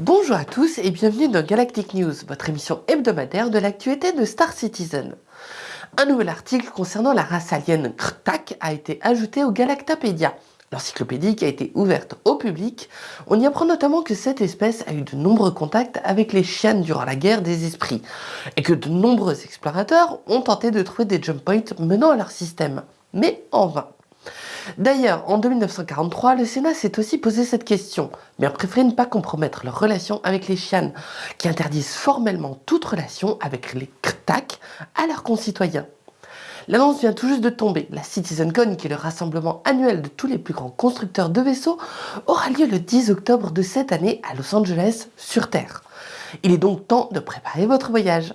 Bonjour à tous et bienvenue dans Galactic News, votre émission hebdomadaire de l'actualité de Star Citizen. Un nouvel article concernant la race alien Krtak a été ajouté au Galactapédia, l'encyclopédie qui a été ouverte au public. On y apprend notamment que cette espèce a eu de nombreux contacts avec les chiens durant la guerre des esprits, et que de nombreux explorateurs ont tenté de trouver des jump points menant à leur système, mais en vain. D'ailleurs, en 1943, le Sénat s'est aussi posé cette question, mais a préféré ne pas compromettre leur relation avec les chianes, qui interdisent formellement toute relation avec les KTAK à leurs concitoyens. L'annonce vient tout juste de tomber. La CitizenCon, qui est le rassemblement annuel de tous les plus grands constructeurs de vaisseaux, aura lieu le 10 octobre de cette année à Los Angeles, sur Terre. Il est donc temps de préparer votre voyage.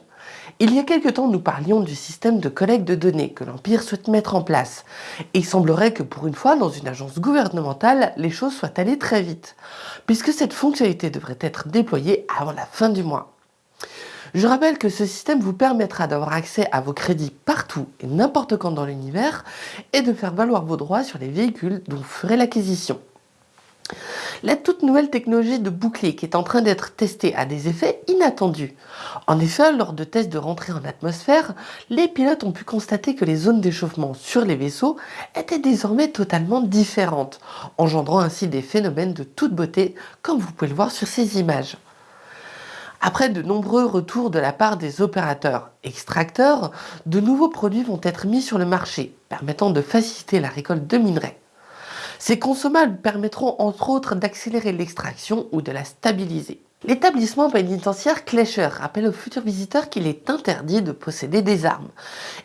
Il y a quelque temps, nous parlions du système de collecte de données que l'Empire souhaite mettre en place. Et il semblerait que pour une fois, dans une agence gouvernementale, les choses soient allées très vite, puisque cette fonctionnalité devrait être déployée avant la fin du mois. Je rappelle que ce système vous permettra d'avoir accès à vos crédits partout et n'importe quand dans l'univers et de faire valoir vos droits sur les véhicules dont vous ferez l'acquisition. La toute nouvelle technologie de bouclier qui est en train d'être testée a des effets inattendus. En effet, lors de tests de rentrée en atmosphère, les pilotes ont pu constater que les zones d'échauffement sur les vaisseaux étaient désormais totalement différentes, engendrant ainsi des phénomènes de toute beauté, comme vous pouvez le voir sur ces images. Après de nombreux retours de la part des opérateurs extracteurs, de nouveaux produits vont être mis sur le marché, permettant de faciliter la récolte de minerais. Ces consommables permettront entre autres d'accélérer l'extraction ou de la stabiliser. L'établissement pénitentiaire Klescher rappelle aux futurs visiteurs qu'il est interdit de posséder des armes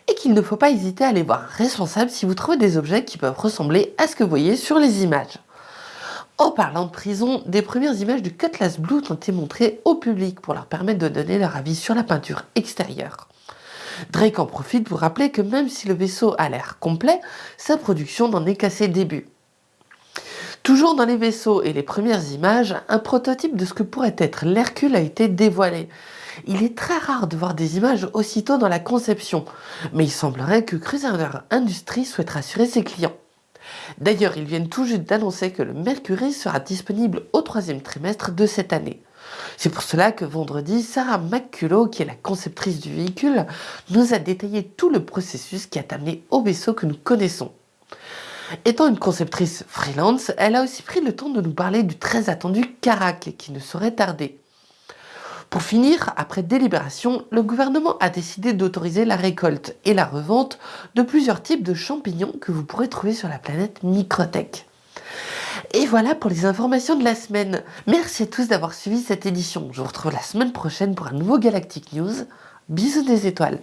et qu'il ne faut pas hésiter à les voir responsables si vous trouvez des objets qui peuvent ressembler à ce que vous voyez sur les images. En parlant de prison, des premières images du Cutlass Blue ont été montrées au public pour leur permettre de donner leur avis sur la peinture extérieure. Drake en profite pour rappeler que même si le vaisseau a l'air complet, sa production n'en est qu'à ses débuts. Toujours dans les vaisseaux et les premières images, un prototype de ce que pourrait être l'Hercule a été dévoilé. Il est très rare de voir des images aussitôt dans la conception, mais il semblerait que Crusader Industries souhaite rassurer ses clients. D'ailleurs, ils viennent tout juste d'annoncer que le Mercury sera disponible au troisième trimestre de cette année. C'est pour cela que vendredi, Sarah McCullough, qui est la conceptrice du véhicule, nous a détaillé tout le processus qui a amené au vaisseau que nous connaissons. Étant une conceptrice freelance, elle a aussi pris le temps de nous parler du très attendu Carac qui ne saurait tarder. Pour finir, après délibération, le gouvernement a décidé d'autoriser la récolte et la revente de plusieurs types de champignons que vous pourrez trouver sur la planète Microtech. Et voilà pour les informations de la semaine. Merci à tous d'avoir suivi cette édition. Je vous retrouve la semaine prochaine pour un nouveau Galactic News. Bisous des étoiles